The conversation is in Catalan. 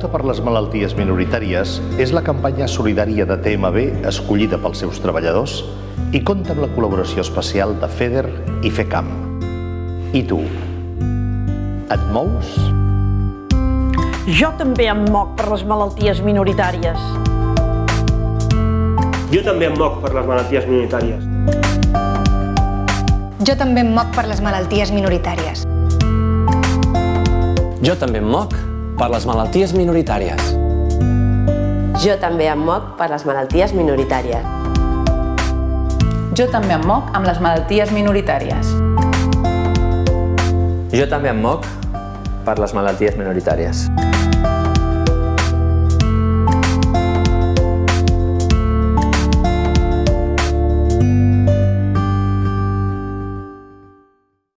Pauta per les malalties minoritàries és la campanya solidària de TMB escollida pels seus treballadors i compta amb la col·laboració especial de FEDER i FECAM. I tu? Et mous? Jo també em moc per les malalties minoritàries. Jo també em moc per les malalties minoritàries. Jo també em moc per les malalties minoritàries. Jo també em moc per les malalties minoritàries. Jo també em moc per les malalties minoritàries. Jo també em moc amb les malalties minoritàries. Jo també em moc per les malalties minoritàries.